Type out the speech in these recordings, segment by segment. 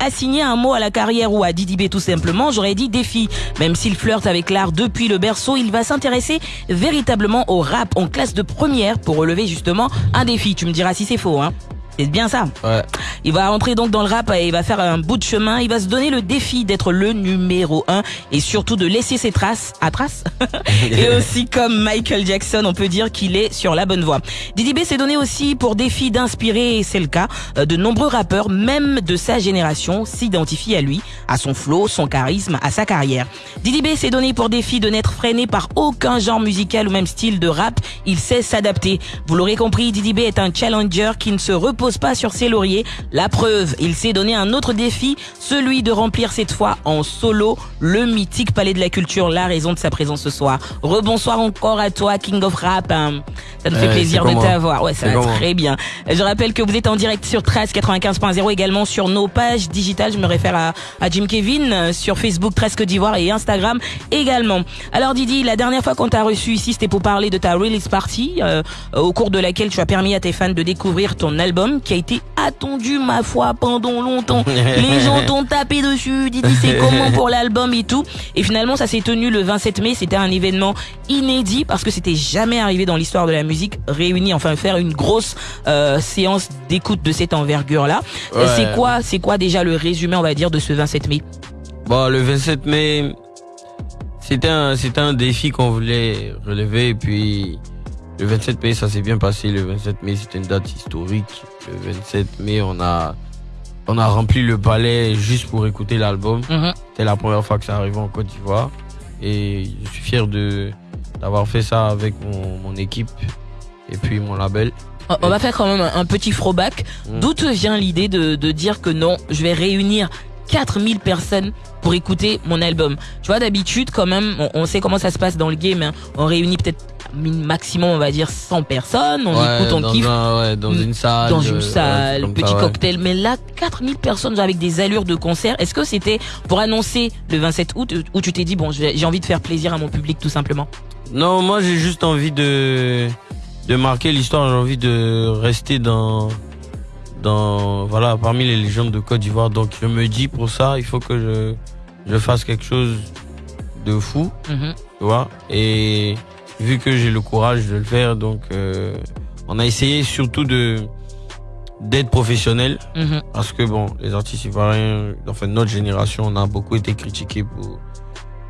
assigné un mot à la carrière ou à Didi B tout simplement, j'aurais dit défi. Même s'il flirte avec l'art depuis le berceau, il va s'intéresser véritablement au rap en classe de première pour relever justement un défi. Tu me diras si c'est faux, hein. C'est bien ça. Ouais. Il va rentrer donc dans le rap et il va faire un bout de chemin. Il va se donner le défi d'être le numéro un et surtout de laisser ses traces à traces. et aussi comme Michael Jackson, on peut dire qu'il est sur la bonne voie. Didi B s'est donné aussi pour défi d'inspirer, et c'est le cas, euh, de nombreux rappeurs, même de sa génération, s'identifient à lui, à son flow, son charisme, à sa carrière. Didi B s'est donné pour défi de n'être freiné par aucun genre musical ou même style de rap. Il sait s'adapter. Vous l'aurez compris, Didi B est un challenger qui ne se repose pas sur ses lauriers. La preuve, il s'est donné un autre défi, celui de remplir cette fois en solo le mythique Palais de la Culture, la raison de sa présence ce soir. Rebonsoir encore à toi, King of Rap. Ça nous fait plaisir de t'avoir. Ouais, ça va comment très bien. Je rappelle que vous êtes en direct sur 13 95.0 également sur nos pages digitales. Je me réfère à, à Jim Kevin euh, sur Facebook 13 Côte d'Ivoire et Instagram également. Alors Didi, la dernière fois qu'on t'a reçu ici, c'était pour parler de ta release party euh, au cours de laquelle tu as permis à tes fans de découvrir ton album qui a été attendu ma foi pendant longtemps. Les gens t'ont tapé dessus, Didi c'est comment pour l'album et tout. Et finalement ça s'est tenu le 27 mai, c'était un événement inédit parce que c'était jamais arrivé dans l'histoire de la musique réunir enfin faire une grosse euh, séance d'écoute de cette envergure là. Ouais. C'est quoi c'est quoi déjà le résumé on va dire de ce 27 mai? Bon, le 27 mai, c'était un, c'était un défi qu'on voulait relever. Et puis, le 27 mai, ça s'est bien passé. Le 27 mai, c'était une date historique. Le 27 mai, on a, on a rempli le palais juste pour écouter l'album. Mhm. C'était la première fois que ça arrivait en Côte d'Ivoire. Et je suis fier de, d'avoir fait ça avec mon, mon équipe et puis mon label. On- On va faire quand même un un petit throwback. Mm. D'où te vient l'idée de, de dire que non, je vais réunir 4000 personnes pour écouter mon album. Tu vois, d'habitude, quand même, on, on sait comment ça se passe dans le game. hein. On réunit peut-être maximum, on va dire, 100 personnes. On Ouais, écoute, on dans kiffe. un- ouais, dans Mm. une salle. Dans euh, une salle, petit ça, cocktail. Mais là, 4000 personnes avec des allures de concert. Est-ce que c'était pour annoncer le 27 août où tu t'es dit, bon, j'ai envie de faire plaisir à mon public tout simplement? Non, moi j'ai juste envie de de marquer l'histoire. J'ai envie de rester dans dans voilà parmi les légendes de Côte d'Ivoire. Donc je me dis pour ça, il faut que je je fasse quelque chose de fou, Mhm. tu vois. Et vu que j'ai le courage de le faire, donc euh, on a essayé surtout de d'être professionnel Mhm. parce que bon, les artistes ivoiriens, enfin notre génération, on a beaucoup été critiqués pour.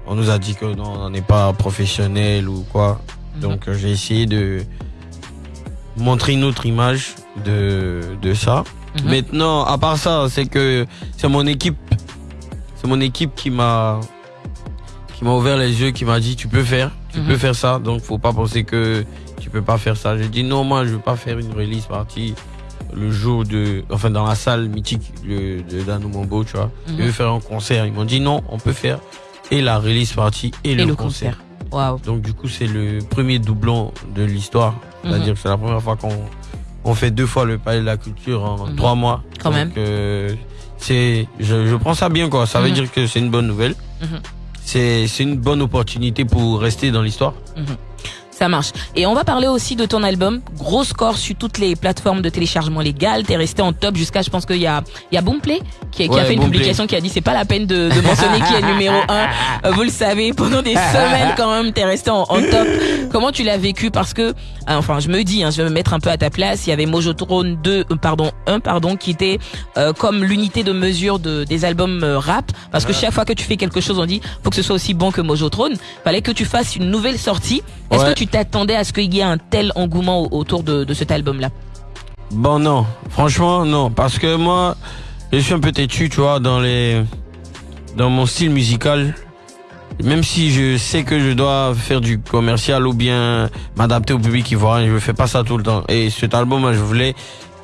On nous a dit que non, on n'est pas professionnel ou quoi. Mhm. Donc euh, j'ai essayé de montrer une autre image de de ça. Mhm. Maintenant, à part ça, c'est que c'est mon équipe, c'est mon équipe qui m'a qui m'a ouvert les yeux, qui m'a dit tu peux faire, tu Mhm. peux faire ça. Donc faut pas penser que tu peux pas faire ça. J'ai dit non, moi je veux pas faire une release party le jour de, enfin dans la salle mythique le, de Danou Mombo, tu vois. Mhm. Je veux faire un concert. Ils m'ont dit non, on peut faire et la release party et, Et le, le concert. Donc du coup c'est le premier doublon de l'histoire. C'est-à-dire que c'est la première fois qu'on on fait deux fois le palais de la culture en Mhm. trois mois. Quand Donc, même. euh, c'est, je, je prends ça bien quoi. Ça veut Mhm. dire que c'est une bonne nouvelle. Mhm. C'est, c'est une bonne opportunité pour rester dans l'histoire. Ça marche. Et on va parler aussi de ton album. Gros score sur toutes les plateformes de téléchargement légal. T'es resté en top jusqu'à, je pense qu'il y a, il y a Boomplay qui, a- qui a fait une publication qui a dit c'est pas la peine de, de mentionner qui est numéro un. Vous le savez, pendant des semaines quand même, t'es resté en, en top. Comment tu l'as vécu? Parce que, euh, enfin, je me dis, hein, je vais me mettre un peu à ta place. Il y avait Mojotrone 2, euh, pardon, 1, pardon, qui était euh, comme l'unité de mesure de, des albums euh, rap. Parce que chaque fois que tu fais quelque chose, on dit, faut que ce soit aussi bon que Mojotrone. Fallait que tu fasses une nouvelle sortie. Est-ce Ouais. que tu t'attendais à ce qu'il y ait un tel engouement au- autour de, de cet album-là Bon non, franchement non, parce que moi, je suis un peu têtu, tu vois, dans les, dans mon style musical. Même si je sais que je dois faire du commercial ou bien m'adapter au public ivoirien, je fais pas ça tout le temps. Et cet album, moi, je voulais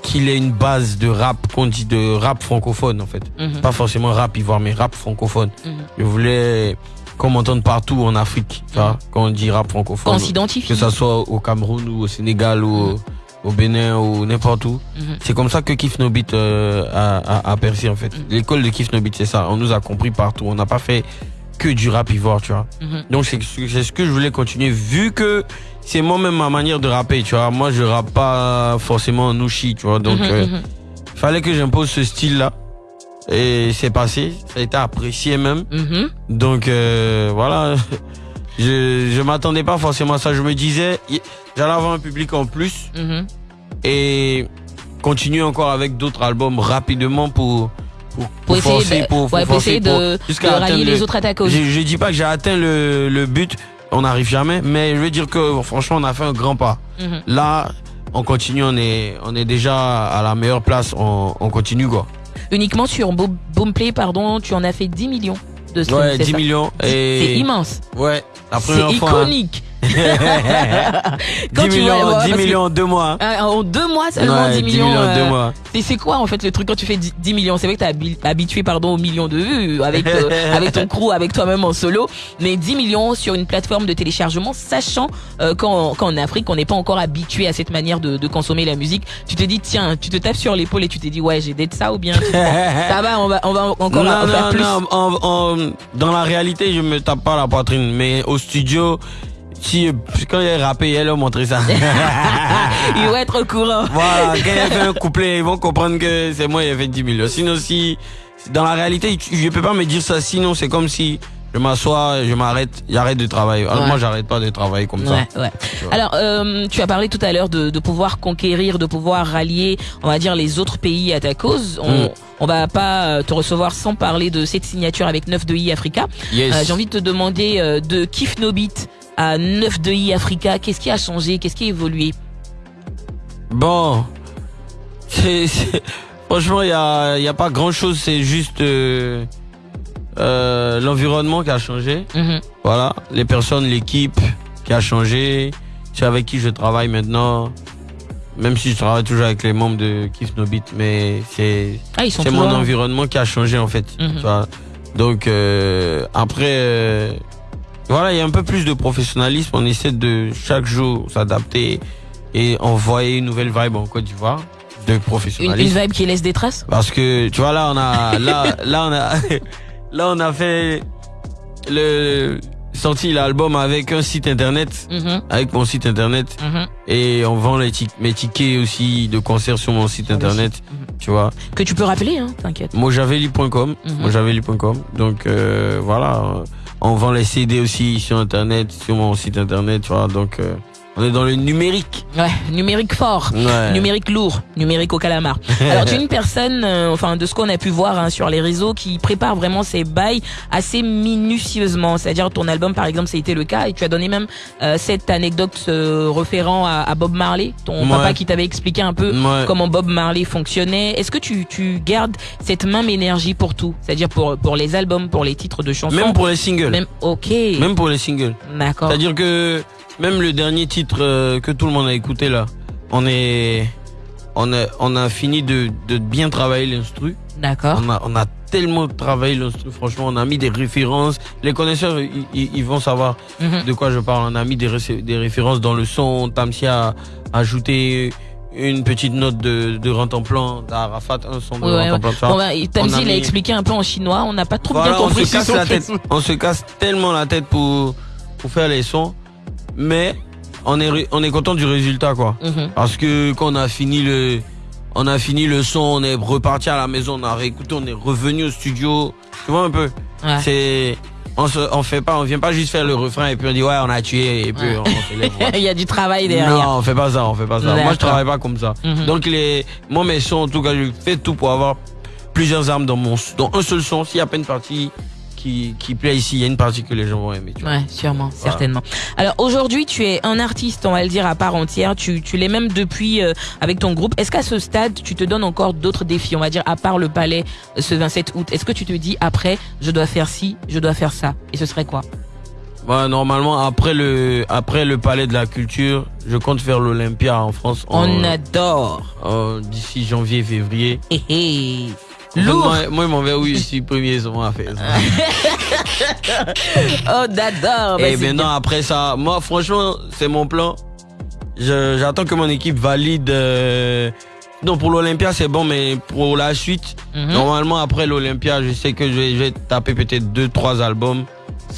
qu'il ait une base de rap, qu'on dit de rap francophone en fait. Mhm, Pas forcément rap ivoire, mais rap francophone. mhm. Je voulais qu'on m'entende partout en Afrique, tu vois, quand on dit rap Qu'on francophone. s'identifie. Que ça soit au Cameroun ou au Sénégal ou au, au Bénin ou n'importe où. Mhm. C'est comme ça que Kif No Beat euh, a, a, a percé en fait. Mm. L'école de Kif No Beat, c'est ça. On nous a compris partout. On n'a pas fait que du rap ivoire, tu vois. Mhm. Donc c'est ce que je voulais continuer vu que c'est moi-même ma manière de rapper, tu vois. Moi, je rappe pas forcément en nouchi, tu vois. Donc Mhm, euh, fallait que j'impose ce style-là Et c'est passé, ça a été apprécié même. Mhm. Donc euh, voilà, je je m'attendais pas forcément à ça. Je me disais, j'allais avoir un public en plus Mhm. et continuer encore avec d'autres albums rapidement pour pour, Pour essayer, forcer, de, pour, ouais, pour essayer forcer, de, de rallier le- les autres attaques aussi. Je, je dis pas que j'ai atteint le, le but, on n'arrive jamais, mais je veux dire que franchement on a fait un grand pas. Mhm. Là, on continue, on est on est déjà à la meilleure place, on, on continue quoi. Uniquement sur Bo- Boomplay, pardon, tu en as fait 10 millions de streams. Ouais, c'est 10 ça millions C'est et immense. ouais, la C'est première fois. hein. iconique. 10 Quand tu millions, vois- ouais, 10 parce que- millions en deux mois. Ah, En deux mois seulement, Ouais, 10 millions. en deux euh, mois. C'est quoi en fait le truc quand tu fais 10 10 millions? C'est vrai que t'es habi- habitué pardon aux millions de vues avec euh, avec ton crew, avec toi-même en solo, mais 10 millions sur une plateforme de téléchargement, sachant euh, qu'en Afrique on n'est pas encore habitué à cette manière de, de consommer la musique. Tu te dis tiens, tu te tapes sur l'épaule et tu te dis ouais j'ai d'être ça ou bien ça va on va on va encore non, en faire non, plus. non, en- en- dans la réalité, je me tape pas la poitrine, mais au studio, si, quand il a rappé, elle a montré ça. Il va être au courant. voilà, quand il a fait un couplet, ils vont comprendre que c'est moi qui ai fait 10 millions. Sinon, si, dans la réalité, je peux pas me dire ça, sinon c'est comme si je m'assois, je m'arrête, j'arrête de travailler. Alors, Ouais. moi, j'arrête pas de travailler comme ça. Ouais. Alors, euh, tu as parlé tout à l'heure de, de pouvoir conquérir, de pouvoir rallier, on va dire, les autres pays à ta cause. On, Mm. on va pas euh, te recevoir sans parler de cette signature avec 9 de I Africa. Yes. Euh, J'ai envie de te demander euh, de Kif No Beat à 9 de I Africa, qu'est-ce qui a changé, qu'est-ce qui a évolué? Bon, c'est- franchement, il y a, y a pas grand chose, c'est juste euh, euh, l'environnement qui a changé. Mhm. Voilà, les personnes, l'équipe qui a changé. C'est avec qui je travaille maintenant. Même si je travaille toujours avec les membres de Kiff No Beat, mais c'est Ah, mon environnement qui a changé en fait. Mhm. tu vois. Donc euh, après, euh, voilà, il y a un peu plus de professionnalisme. On essaie de chaque jour s'adapter et envoyer une nouvelle vibe en Côte d'Ivoire de Une, une professionnalisme. vibe qui laisse des traces Parce que tu vois là, on a là là on a là on a fait le sorti l'album avec un site internet, Mhm, avec mon site internet mhm. et on vend les tic- mes tickets aussi de concert sur mon site Sur le internet. Mhm. Tu vois. Que tu peux rappeler, hein, t'inquiète. mojaveli.com mojaveli.com donc euh, voilà on vend les CD aussi sur internet sur mon site internet tu vois donc euh, on est dans le numérique Ouais, numérique fort. ouais. Numérique lourd, numérique au calamar. Alors tu es une personne, euh, enfin de ce qu'on a pu voir hein, sur les réseaux, qui prépare vraiment ses bails assez minutieusement. C'est-à-dire ton album par exemple, été le cas, et tu as donné même euh, cette anecdote euh, référent à, à Bob Marley, ton Ouais. papa qui t'avait expliqué un peu Ouais. comment Bob Marley fonctionnait. Est-ce que tu, tu gardes cette même énergie pour tout? C'est-à-dire pour pour les albums, pour les titres de chansons? Même pour les singles Même- ok, même pour les singles d'accord. c'est à dire que même le dernier titre euh, que tout le monde a écouté là on est on a on a fini de de bien travailler l'instru D'accord. on a on a tellement travaillé l'instru franchement on a mis des références les connaisseurs ils, ils- ils vont savoir Mhm. de quoi je parle. On a mis des, ré- des références dans le son. Tamsi a ajouté une petite note de, de Rantanplan, d'Arafat, un son de Ouais, ouais. Bon, bah, Tamsi, on il a mis- expliqué un peu en chinois. On n'a pas trop Voilà, bien on compris se casse la tête. On se casse tellement la tête pour, pour faire les sons. Mais on est, on est content du résultat, quoi. Mhm. Parce que quand on a fini le, on a fini le son, on est reparti à la maison, on a réécouté, on est revenu au studio. Tu vois un peu? Ouais. C'est, on se, on fait pas, on vient pas juste faire le refrain et puis on dit ouais, on a tué et puis Ouais. on, lève. voilà. Il y a du travail derrière. Non, on fait pas ça, on fait pas ça. Moi, je travaille pas comme ça. Mhm. Donc, les, moi, mes sons, en tout cas, je fais tout pour avoir plusieurs armes dans mon, dans un seul son. S'il y a pas une partie qui, qui plaît ici, il y a une partie que les gens vont aimer. Tu vois. Ouais, sûrement, certainement. Alors aujourd'hui, tu es un artiste, on va le dire à part entière. Tu, tu l'es même depuis euh, avec ton groupe. Est-ce qu'à ce stade, tu te donnes encore d'autres défis, on va dire à part le palais euh, ce 27 août? Est-ce que tu te dis après, je dois faire ci, je dois faire ça? Et ce serait quoi? Ouais, normalement, après le, après le palais de la culture, je compte faire l'Olympia en France en- On adore. d'ici janvier, février. Hé. Fait, Lourd. Moi, ils m'ont dit oui, je suis premier sur à faire ça. Oh. Bah, Et maintenant, après ça, moi, franchement, c'est mon plan. J'attends que mon équipe valide. euh, Non, pour l'Olympia, c'est bon, mais pour la suite. Mhm. normalement, après l'Olympia, je sais que je vais, je vais taper peut-être deux, trois albums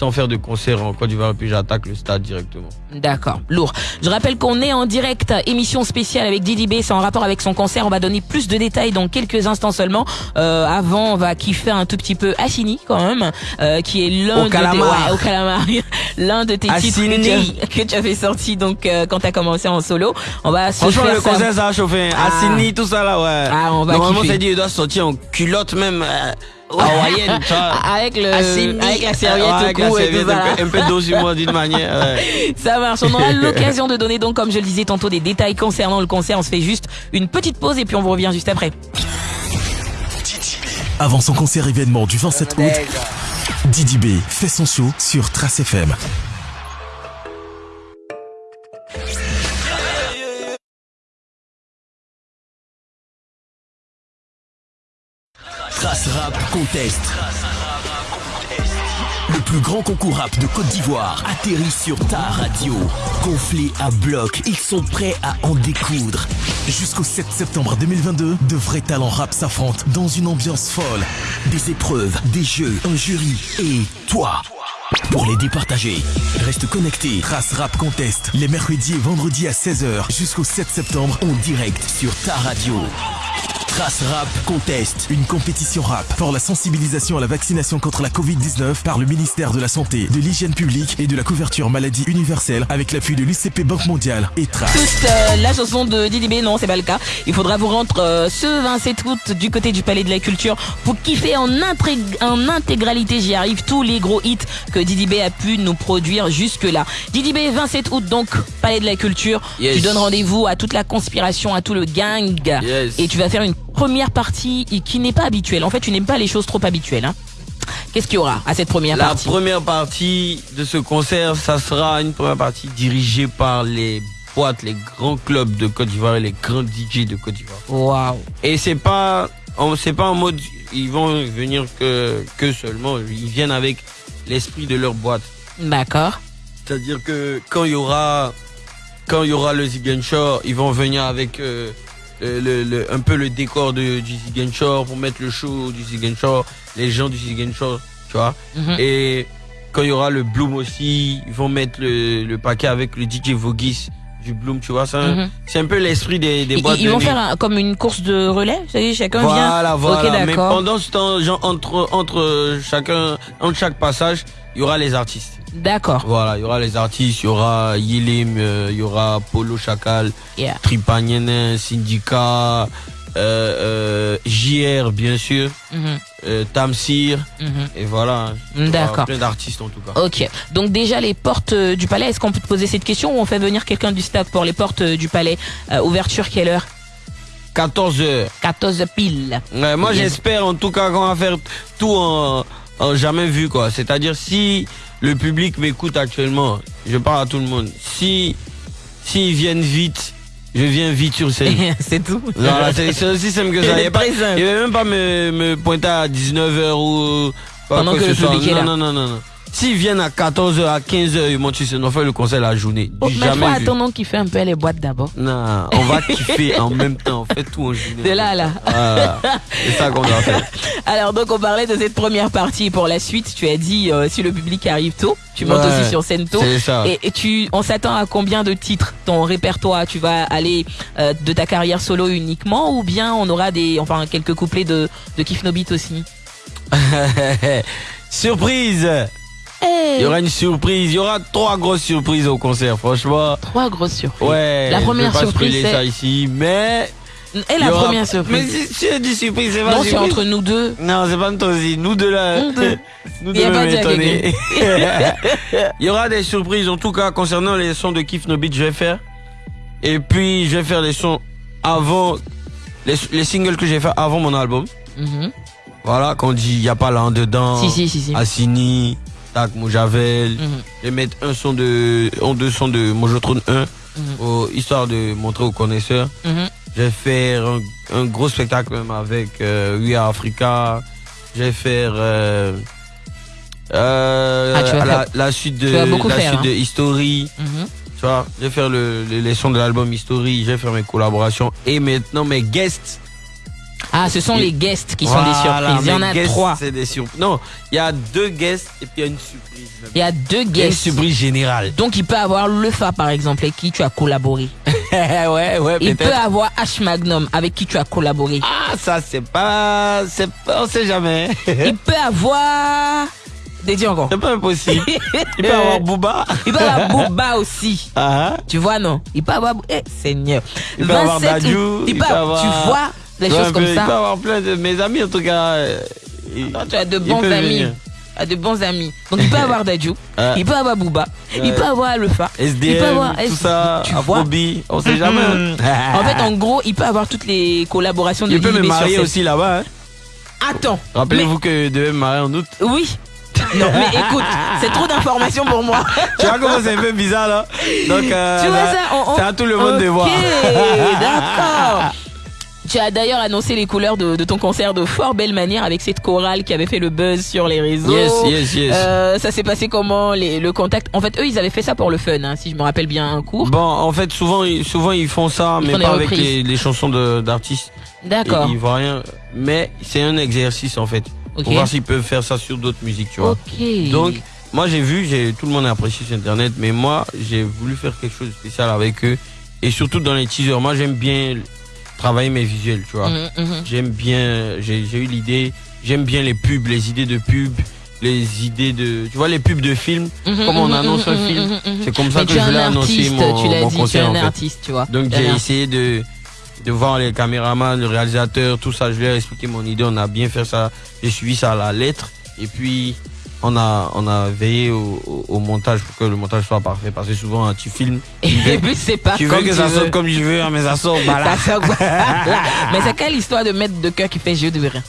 sans faire de concert en Côte d'Ivoire, puis j'attaque le stade directement. D'accord, lourd. Je rappelle qu'on est en direct, émission spéciale avec Didi B, c'est en rapport avec son concert. On va donner plus de détails dans quelques instants seulement. Euh, avant, on va kiffer un tout petit peu Assini quand même, euh, qui est l'un de ouais, l'un de tes titres Assini. que tu, as, que tu avais sorti donc euh, quand t'as commencé en solo. On va se Franchement, faire le ça. concert, ça a chauffé. Ah. Assini, tout ça là, ouais. Ah, on va Normalement, c'est dit, il doit sortir en culotte même, euh, hawaïenne, tu vois. avec le Assini. avec la serviette Ouais, au avec la cou et tout serviette, ça. un peu- Un peu moi d'une manière. ouais. Ça marche. On aura l'occasion de donner donc, comme je le disais tantôt, des détails concernant le concert. On se fait juste une petite pause et puis on vous revient juste après. Avant son concert événement du 27 août, Didi B fait son show sur Trace FM. Contest. Le plus grand concours rap de Côte d'Ivoire atterrit sur ta radio. Gonflé à bloc, ils sont prêts à en découdre. Jusqu'au 7 septembre 2022, de vrais talents rap s'affrontent dans une ambiance folle. Des épreuves, des jeux, un jury et toi. Pour les départager, reste connecté. Trace Rap Contest, les mercredis et vendredis à 16h jusqu'au 7 septembre en direct sur ta radio. Trace Rap Contest, une compétition rap pour la sensibilisation à la vaccination contre la Covid-19 par le ministère de la Santé, de l'Hygiène publique et de la couverture maladie universelle avec l'appui de l'UCP Banque mondiale et Trace. Toute euh, la chanson de Didi B, non, c'est pas le cas. Il faudra vous rendre euh, ce 27 août du côté du Palais de la Culture pour kiffer en, intégralité, j'y arrive, tous les gros hits que Didi B a pu nous produire jusque-là. Didi B, 27 août, donc, Palais de la Culture. Yes. Tu donnes rendez-vous à toute la conspiration, à tout le gang. Yes. Et tu vas faire une première partie qui n'est pas habituelle. En fait, tu n'aimes pas les choses trop habituelles. Hein. Qu'est-ce qu'il y aura à cette première La partie? première partie de ce concert, ça sera une première partie dirigée par les boîtes, les grands clubs de Côte d'Ivoire et les grands DJ de Côte d'Ivoire. Waouh. Et c'est pas, c'est pas en mode, ils vont venir que, que seulement, ils viennent avec l'esprit de leur boîte. D'accord. C'est-à-dire que quand il y aura, quand il y aura le Ziguinchor, ils vont venir avec euh, le, le- un peu le décor de, du pour mettre le show du Ziguinchor, les gens du Ziguinchor, tu vois. Mhm. Et quand il y aura le Bloom aussi, ils vont mettre le, le paquet avec le DJ Vogis du Bloom, tu vois. C'est un, Mhm. c'est un peu l'esprit des, des Ils, boîtes ils de vont faire un- comme une course de relais, savez, chacun vient. Voilà, voilà. Ok, Mais pendant ce temps, genre, entre, entre chacun, entre chaque passage, il y aura les artistes. D'accord. Voilà, il y aura les artistes, il y aura Yilim, euh, il y aura Polo Chacal, Yeah. Tripagnenin, Syndicat, euh, euh, JR bien sûr, euh, Tamsir, mhm. et voilà. Aura D'accord. Plein d'artistes en tout cas. Ok. Donc déjà les portes du palais, est-ce qu'on peut te poser cette question ou on fait venir quelqu'un du staff pour les portes du palais Ouverture quelle heure? 14 heures. 14 pile. Ouais, moi Yes. j'espère en tout cas qu'on va faire tout en, en jamais vu quoi. C'est-à-dire si le public m'écoute actuellement, je parle à tout le monde. Si s'ils viennent vite, je viens vite sur scène. C'est tout. Voilà, c'est c'est aussi simple que ça. Il ne Très simple. va même pas me, me pointer à 19h ou Pendant que le public est là. Non, non, non, non. S'ils viennent à 14h, à 15h, ils montent sur scène, on fait le concert la journée. Oh, mais toi, attendons qu'il fait un peu les boîtes d'abord. Non, on va kiffer en même temps. On fait tout en journée. De là à là. Voilà. C'est ça qu'on doit faire. Alors donc on parlait de cette première partie pour la suite. Tu as dit euh, si le public arrive tôt, tu montes Ouais, aussi sur scène tôt. C'est ça. Et, et tu, on s'attend à combien de titres ton répertoire? Tu vas aller euh, de ta carrière solo uniquement ou bien on aura des, enfin quelques couplets de de Kif No Beat aussi? Surprise Il y aura une surprise. Il y aura trois grosses surprises au concert, franchement. Trois grosses surprises. Ouais. La je vais première pas surprise, ça ici, mais. Et la aura- première Mais surprise. si si je dis surprise, c'est pas Non, c'est entre nous deux. Non, c'est pas aussi. Nous deux là. Nous deux. Nous deux m'étonner. Il y aura des surprises, en tout cas, concernant les sons de Kif No Beat, je vais faire. Et puis, je vais faire les sons avant. Les, les singles que j'ai fait avant mon album. Mhm. Voilà, qu'on dit, il n'y a pas là en dedans. Si si si si. Assini, Tac Moujavel. Mhm. Je vais mettre un son de, en deux sons de Mojotron 1, Mhm. au- histoire de montrer aux connaisseurs. Mhm. Je vais faire un, un gros spectacle même avec euh, We Are Africa. Je vais faire euh, euh, Ah, la, suite de la faire, suite hein. de History. Mhm. Tu vois, je vais faire le, le- les sons de l'album History. Je vais faire mes collaborations et maintenant mes guests. Ah, ce sont Et- les guests qui sont des surprises. Il y en a trois. C'est des surprises. Non, il y a deux guests et puis il y a une surprise. Il y a deux a une guests. surprise générale. Donc il peut avoir le Fa par exemple avec qui tu as collaboré. ouais, ouais, Il peut avoir H Magnum avec qui tu as collaboré. Ah, ça c'est pas, c'est on sait jamais. Il peut avoir Dédié encore. c'est pas impossible. Il peut avoir Booba. Il peut avoir Booba aussi. Ah, Tu vois non? Il peut avoir eh Seigneur. Il peut avoir Dadju, il peut avoir- tu vois des Ouais, choses comme Il ça. avoir plein de mes amis en tout cas. euh, il- Non, tu as de il bons amis. venir. Tu as de bons amis. Donc il peut avoir Dadju, Ah. il peut avoir Booba, il peut avoir Alpha, il peut SDM, avoir tout ça, tu vois on sait jamais. Mhm. En fait, en gros, il peut avoir toutes les collaborations de il peut me marier aussi là-bas. hein. Attends. Rappelez-vous que je devais me marier en août. oui. Non, mais écoute, c'est trop d'informations pour moi. Tu vois comment c'est un peu bizarre là Donc, euh, tu vois ça on- on- c'est à tout le monde de voir. Ok, d'accord. Tu as d'ailleurs annoncé les couleurs de, de ton concert de fort belle manière avec cette chorale qui avait fait le buzz sur les réseaux. Yes, yes, yes. Euh, ça s'est passé comment les, le contact? En fait, eux, ils avaient fait ça pour le fun, hein, si je me rappelle bien un cours. Bon, en fait, souvent, souvent ils font ça, Ils mais pas avec les, les chansons d'artistes. D'accord. Ils, voient rien. Mais c'est un exercice en fait. Ok. Pour voir s'ils peuvent faire ça sur d'autres musiques, tu vois. Ok. Donc, moi j'ai vu, j'ai tout le monde a apprécié sur internet, mais moi j'ai voulu faire quelque chose de spécial avec eux. Et surtout dans les teasers, moi j'aime bien travailler mes visuels, tu vois. Mhm, mhm. J'aime bien, j'ai eu l'idée, j'aime bien les pubs, les idées de pubs, les idées de, tu vois, les pubs de films, Mhm, comme on annonce un film. C'est comme ça Mais que je annoncer artiste, mon, tu l'as mon dit, tu es concert un en fait. artiste, tu vois. Donc j'ai essayé de, de voir les caméramans, le réalisateur, tout ça. Je leur ai expliqué mon idée. On a bien fait ça. J'ai suivi ça à la lettre. Et puis on a on a veillé au, au- au montage pour que le montage soit parfait. Parce que souvent hein, tu filmes, Et puis c'est pas tu comme veux que tu ça veux. sorte comme je veux, hein, mais ça sort bah là. Ça sort- Mais c'est quelle histoire de maître de cœur qui fait jeu de rien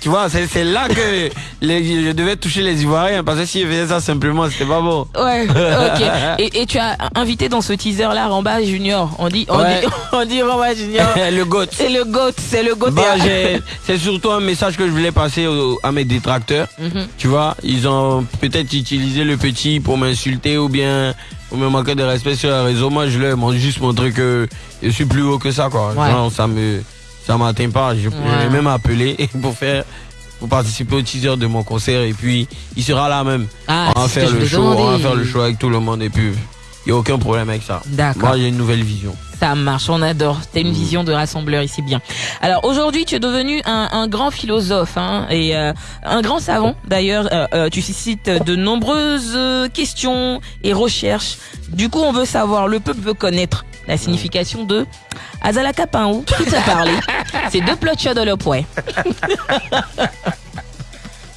Tu vois, c'est c'est là que les- je devais toucher les Ivoiriens. Parce que si je faisais ça simplement, c'était pas bon. Ouais, ok. Et, et tu as invité dans ce teaser là Ramba Junior. On dit, on Ouais. dit, on dit Ramba Junior. le goat. C'est le GOAT, c'est le GOAT. Bah, j'ai- c'est surtout un message que je voulais passer à mes détracteurs. Mhm. Tu vois, ils ont peut-être utilisé le petit pour m'insulter ou bien pour me manquer de respect sur les réseaux. Moi, je leur ai juste montré que je suis plus haut que ça, quoi. Ouais. Ça me, ça m'atteint pas. Je, l'ai même appelé pour faire, pour participer au teaser de mon concert et puis il sera là même. Ah, on va faire le show, on va faire le show avec tout le monde et puis il y a aucun problème avec ça. D'accord. Moi, j'ai une nouvelle vision. Ça marche, on adore. T'as une vision de rassembleur ici bien. Alors aujourd'hui, tu es devenu un, un grand philosophe hein, et euh, un grand savant. D'ailleurs, euh, euh, tu suscites de nombreuses questions et recherches. Du coup, on veut savoir, le peuple veut connaître la signification de Azalaka Paou. Qui t'a parlé C'est deux plots de le poing.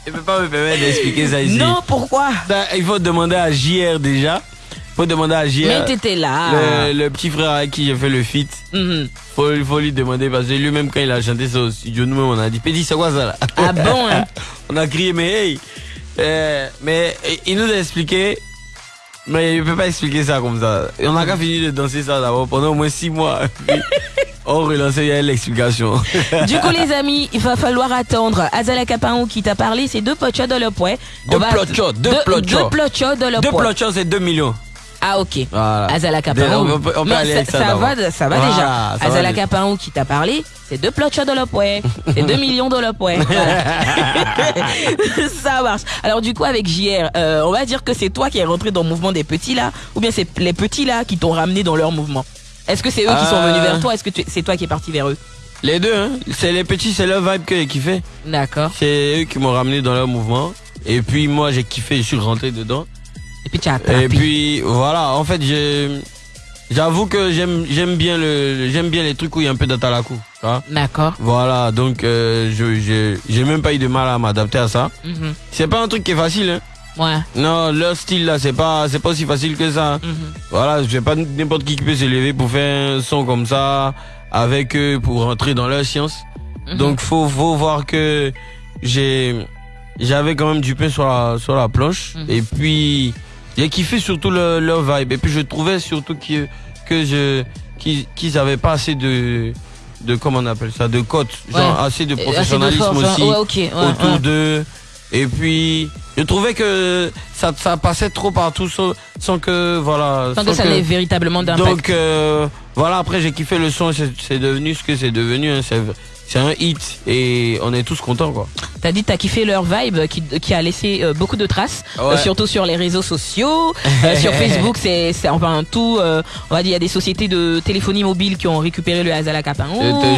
Je peux pas me permettre d'expliquer ça ici. Non, pourquoi? Ça, il faut demander à JR déjà. Il faut demander à JR. Mais t'étais là. le, le petit frère avec qui j'ai fait le feat. Mhm. Faut, il faut lui demander parce que lui-même quand il a chanté ça au studio, nous-mêmes on a dit Petit c'est quoi ça là? Ah bon hein? On a crié mais hey Euh, Mais il nous a expliqué Mais il peut pas expliquer ça comme ça. Et on a qu'à fini de danser ça d'abord. Pendant au moins 6 mois. Puis, On relançait il y a l'explication. Du coup, les amis, il va falloir attendre. Azala Capaou qui t'a parlé, c'est deux pochos de le poing. On Deux plochos, deux plochos. Deux plochos de le Deux c'est 2 millions Ah, ok. Voilà Azala On Capaou. peut- on peut aller ça, avec ça va, ça va Voilà, déjà. ça Azala déjà. Capaou qui t'a parlé, c'est deux plochos de poing. C'est 2 millions de. Voilà. ça marche. Alors, du coup, avec JR, euh, on va dire que c'est toi qui es rentré dans le mouvement des petits là, ou bien c'est les petits là qui t'ont ramené dans leur mouvement? Est-ce que c'est eux qui sont Euh. venus vers toi? Est-ce que c'est toi qui es parti vers eux? Les deux hein C'est les petits c'est leur vibe que j'ai kiffé D'accord. C'est eux qui m'ont ramené dans leur mouvement Et puis moi j'ai kiffé je suis rentré dedans Et puis tu as attrapé. Et puis voilà, en fait, j'avoue que j'aime j'aime bien le j'aime bien les trucs où il y a un peu d'atalaku. D'accord. Voilà, donc euh, je je- j'ai même pas eu de mal à m'adapter à ça. Mhm. C'est pas un truc qui est facile hein. Ouais. Non, leur style là, c'est pas c'est pas aussi facile que ça. hein. Mhm. Voilà, c'est pas n'importe qui qui peut se lever pour faire un son comme ça avec eux pour rentrer dans leur science. Mhm. Donc faut faut voir que j'ai j'avais quand même du pain sur la sur la planche Mhm. et puis j'ai kiffé surtout le, leur vibe et puis je trouvais surtout que que je qu'ils qu'ils avaient pas assez de de comment on appelle ça de cotes genre assez de assez de professionnalisme hein. aussi Ouais, ouais, autour d'eux et puis je trouvais que ça ça passait trop partout sans, sans que voilà Sans que ça n'ait véritablement d'impact. donc euh, voilà, après j'ai kiffé le son, c'est c'est devenu ce que c'est devenu. hein. C'est un hit et on est tous contents quoi. T'as dit t'as kiffé leur vibe qui, qui a laissé euh, beaucoup de traces, euh, surtout sur les réseaux sociaux, Euh, sur Facebook, c'est enfin tout. on va dire il y a des sociétés de téléphonie mobile qui ont récupéré le Hazala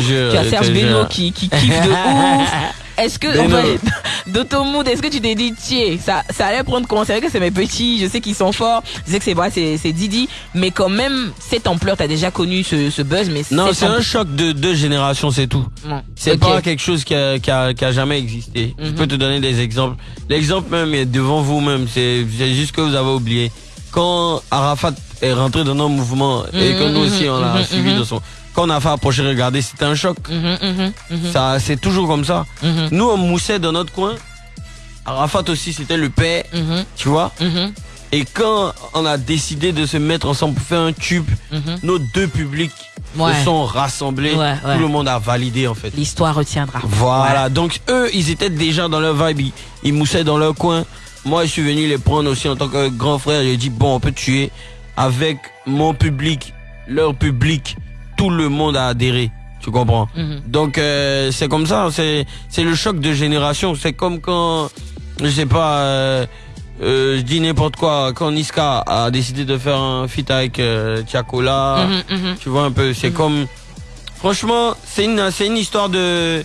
jure, Tu as Serge jure. qui, qui kiffe de ouf. Est-ce que, enfin, est-ce que tu t'es dit, tiens, ça, ça allait prendre comment C'est vrai que c'est mes petits, je sais qu'ils sont forts, je sais que c'est vrai, c'est, c'est Didi, mais quand même, cette ampleur, t'as déjà connu ce, ce buzz, mais Non, c'est un choc de deux générations, c'est tout. C'est pas quelque chose qui a, qui a, qui a jamais existé. Je Mhm. peux te donner des exemples. L'exemple même est devant vous-même. C'est c'est juste que vous avez oublié. Quand Arafat est rentré dans nos mouvements et que Mhm, nous aussi on l'a mhm, suivi mhm. de son. Quand on a fait approcher, regarder, c'était un choc. Mhm, mhm, mhm, Ça, c'est toujours comme ça. Nous, on moussait dans notre coin. Arafat aussi, c'était le père, tu vois. Et quand on a décidé de se mettre ensemble pour faire un tube, nos deux publics Ouais. se sont rassemblés. Ouais, ouais. Tout le monde a validé en fait. L'histoire retiendra. Voilà, donc eux, ils étaient déjà dans leur vibe, ils, ils moussaient dans leur coin. Moi, je suis venu les prendre aussi en tant que grand frère. J'ai dit, bon, on peut tuer avec mon public, leur public. Tout le monde a adhéré, tu comprends? Mhm. Donc, euh, c'est comme ça, c'est c'est le choc de génération. C'est comme quand, je sais pas, euh, euh, je dis n'importe quoi, quand Niska a décidé de faire un feat avec Tiakola. Mhm, mhm. Tu vois un peu, c'est comme. Franchement, c'est une, c'est une histoire de,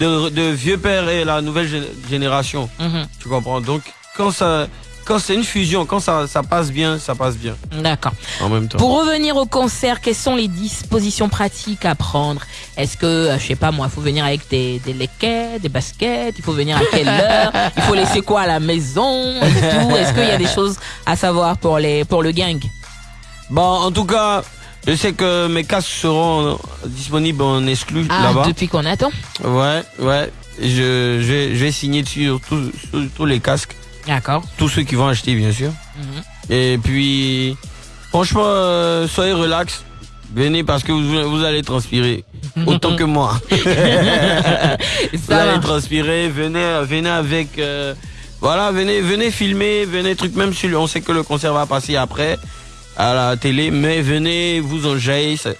de, de vieux père et la nouvelle gé- génération. Tu comprends? Donc, quand ça. Quand c'est une fusion, quand ça, ça passe bien, ça passe bien. D'accord. En même temps. Pour revenir au concert, quelles sont les dispositions pratiques à prendre? Est-ce que, euh, je sais pas moi, il faut venir avec des, des lequets, des baskets Il faut venir à quelle heure Il faut laisser quoi à la maison Est-ce qu'il y a des choses à savoir pour, les, pour le gang? Bon, en tout cas, je sais que mes casques seront disponibles en exclu Ah, là-bas. depuis qu'on attend? Ouais, ouais. Je, je, vais, je vais signer dessus tous les casques. D'accord. Tous ceux qui vont acheter, bien sûr. Mhm. Et puis, franchement, euh, soyez relax. Venez parce que vous, vous allez transpirer. Autant que moi. vous allez transpirer. Venez, venez avec. euh, voilà, venez, venez filmer, venez truc. Même si on sait que le concert va passer après à la télé, mais venez vous enjailler. ça-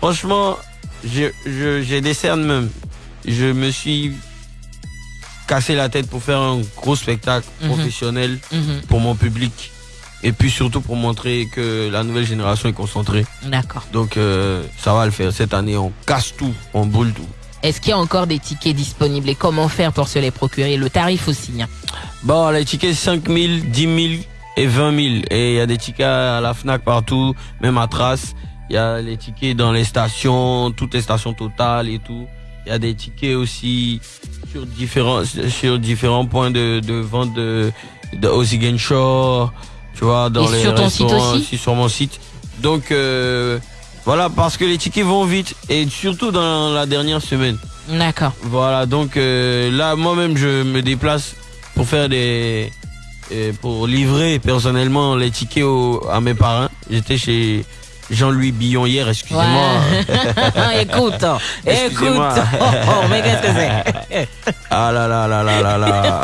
Franchement, je, je, j'ai des cernes même. Je me suis cassé la tête pour faire un gros spectacle Mhm. professionnel Mhm. pour mon public et puis surtout pour montrer que la nouvelle génération est concentrée. D'accord. Donc euh, ça va le faire cette année, on casse tout, on boule tout. Est-ce qu'il y a encore des tickets disponibles et comment faire pour se les procurer? Le tarif aussi. hein. Bon, les tickets 5 000, 10 000 et 20 000 et il y a des tickets à la Fnac partout, même à Trace. Il y a les tickets dans les stations, toutes les stations totales et tout. Il y a des tickets aussi sur différents sur différents points de, de vente de, de Ozigen Shore, tu vois, dans Et les sur ton site aussi sur mon site. Donc euh, voilà, parce que les tickets vont vite et surtout dans la dernière semaine. D'accord. Voilà, donc euh, là, moi-même, je me déplace pour faire des, euh, pour livrer personnellement les tickets au- à mes parents. J'étais chez Jean-Louis Billon hier, excusez-moi. Ouais. écoute, écoute. Excusez-moi. Oh, oh, mais qu'est-ce que c'est Ah là là là là là là.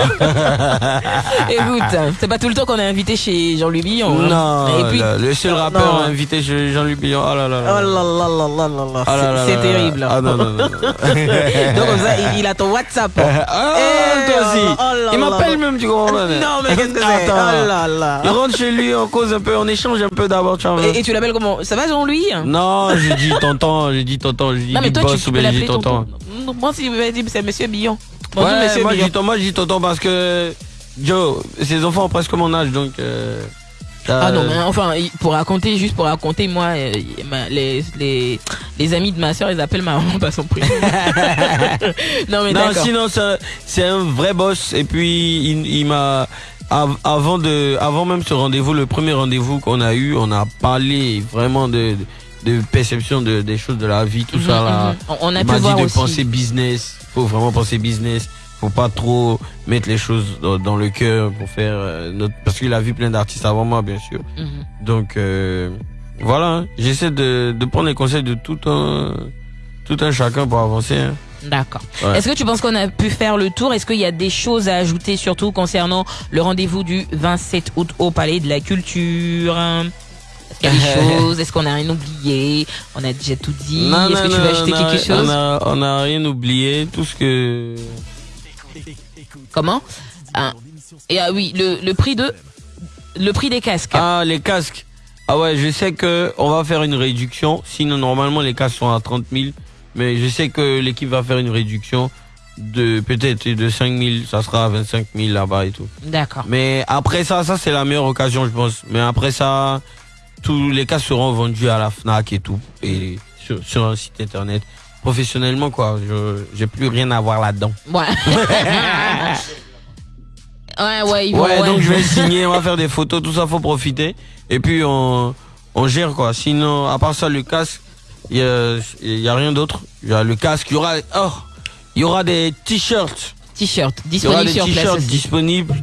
Écoute, c'est pas tout le temps qu'on est invité chez Jean-Louis Billon. hein. non, Et puis, le, le seul rappeur non. invité chez Jean-Louis Billon. Ah là là Oh là. là là là là là là. Ah là là C'est- C'est là là. terrible. Ah non, non, non. Donc comme ça, il, il a ton WhatsApp. Ah, Eh, toi aussi. oh Il m'appelle même, tu comprends Non, mais qu'est-ce que c'est Attends. Oh là là. Il rentre chez lui, on cause un peu, on échange un peu d'abord, tu vois. Et, et tu l'appelles comment Ça va Jean-Louis Non, j'ai dit tonton, j'ai dit tonton, j'ai dit Non, mais toi, boss tu ou bien j'ai dit tonton. Moi, si dit, c'est Monsieur Billon. Bonjour, ouais, Monsieur moi je Billon. dis tonton, moi je dis tonton parce que Joe, ses enfants ont presque mon âge donc. Euh, Ah non, mais enfin, pour raconter, juste pour raconter, moi, euh, les, les, les amis de ma soeur, ils appellent ma maman par son prénom. non, mais Non, d'accord. sinon c'est un- c'est un vrai boss et puis il, il m'a avant de avant même ce rendez-vous, le premier rendez-vous qu'on a eu, on a parlé vraiment de de perception de, des choses de la vie, tout Mhm, ça là. mhm. On- a Il pu m'a dit voir de aussi. penser business. Faut vraiment penser business. Faut pas trop mettre les choses dans, dans le cœur pour faire euh, notre. Parce qu'il a vu plein d'artistes avant moi, bien sûr. Mhm. Donc euh, voilà. hein. J'essaie de, de prendre les conseils de tout un tout un chacun pour avancer. hein. D'accord. Ouais. Est-ce que tu penses qu'on a pu faire le tour? Est-ce qu'il y a des choses à ajouter, surtout concernant le rendez-vous du 27 août au Palais de la Culture? Est-ce qu'il y a des choses? Est-ce qu'on a rien oublié? On a déjà tout dit. Non, Est-ce que tu veux ajouter quelque chose on a, on a rien oublié. Tout ce que. Comment? Ah, Et ah oui, le, le prix de le prix des casques. Ah, les casques. Ah ouais, je sais que on va faire une réduction. Sinon, normalement, les casques sont à 30 000. Mais je sais que l'équipe va faire une réduction de peut-être de 5 000. Ça sera à 25 000 là-bas et tout. D'accord. Mais après ça, ça c'est la meilleure occasion, je pense. Mais après ça, tous les casques seront vendus à la Fnac et tout. Et sur, sur un site internet. Professionnellement, quoi. Je j'ai plus rien à voir là-dedans. Ouais. ouais, ouais, ils vont, Ouais, ouais. donc je vais signer, on va faire des photos, tout ça, faut profiter. Et puis on, on gère quoi. Sinon, à part ça, le casque, il y a, rien d'autre. Il y a le casque, il y aura, oh, il y aura des t-shirts. T-shirt Il y aura des t-shirts disponibles.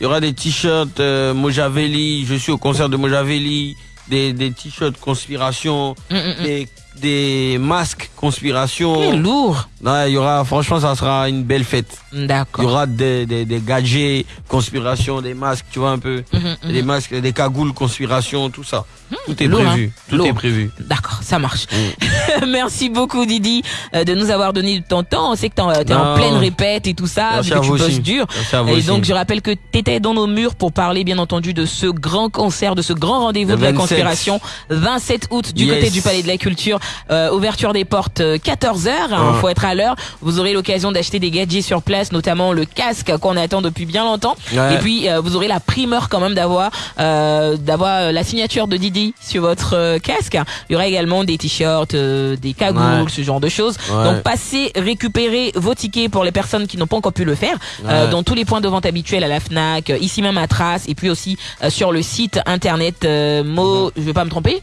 Il y aura des t-shirts euh, Mojavelli. Je suis au concert de Mojavelli. Des, des t-shirts conspiration. Mm, mm, mm. Des, des masques conspiration. Quel lourd. Ouais, il y aura, franchement, ça sera une belle fête. Il y D'accord. aura des, des, des gadgets, conspiration, des masques, tu vois un peu. Des masques, des cagoules, conspiration, tout ça. Tout est prévu. hein. Tout est prévu. D'accord, ça marche. Mm. Merci beaucoup Didi euh, de nous avoir donné ton temps. On sait que t'es en, t'es en pleine répète et tout ça, vu que tu bosses dur. Et aussi. donc je rappelle que t'étais dans nos murs pour parler bien entendu de ce grand concert, de ce grand rendez-vous de la 27. conspiration, 27 août du Yes. côté du Palais de la Culture. Euh, ouverture des portes 14 h Il Ouais. faut être à l'heure. Vous aurez l'occasion d'acheter des gadgets sur place, notamment le casque qu'on attend depuis bien longtemps. Ouais. Et puis euh, vous aurez la primeur quand même d'avoir euh, d'avoir euh, la signature de Didi sur votre euh, casque. Il y aura également des t-shirts, euh, des cagoules, Ouais. ce genre de choses. Ouais. Donc passez récupérer vos tickets pour les personnes qui n'ont pas encore pu le faire euh, Ouais. dans tous les points de vente habituels à la Fnac, ici même à Trace et puis aussi sur le site internet Mo, je vais pas me tromper?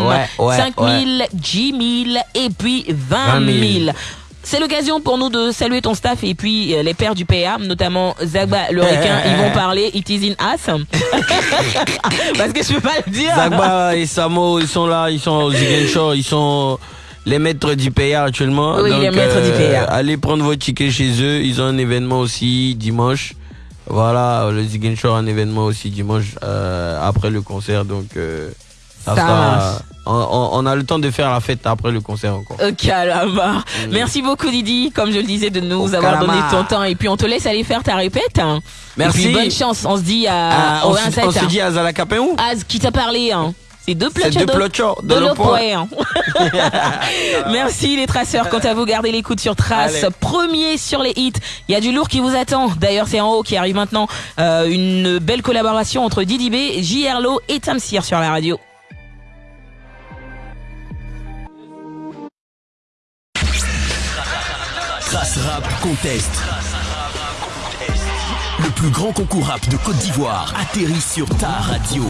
Ouais, ouais, 5 000, 10 000 et puis 20 000. C'est l'occasion pour nous de saluer ton staff et puis euh, les pères du PA, notamment Zagba le requin. Ils vont parler It is in us. Parce que je peux pas le dire. Zagba et Samo, ils sont là, ils sont au Ziguinchor, ils sont les maîtres du PA actuellement. Oui, Donc, les maîtres du PA. Allez prendre vos tickets chez eux. Ils ont un événement aussi dimanche. Voilà, le Ziguinchor a un événement aussi dimanche euh, après le concert. Donc, euh, ça Ça sera- marche. On, on- on a le temps de faire la fête après le concert encore. Au calamar. Merci beaucoup Didi, comme je le disais, de nous Au avoir donné ton temps. Et puis on te laisse aller faire ta répète. hein. Merci. Et puis bonne chance. On se dit à, Ah, on, se, 27. on se dit à Zalakapin où? Az qui t'a parlé. Hein. C'est deux plochos de, de de l'eau hein. Merci les traceurs. Quant à vous, gardez l'écoute sur Trace. Allez. Premier sur les hits. Il y a du lourd qui vous attend. D'ailleurs, c'est en haut qui arrive maintenant. Euh, une belle collaboration entre Didi B, JRLO et Tamsir sur la radio. Le plus grand concours rap de Côte d'Ivoire atterrit sur ta radio.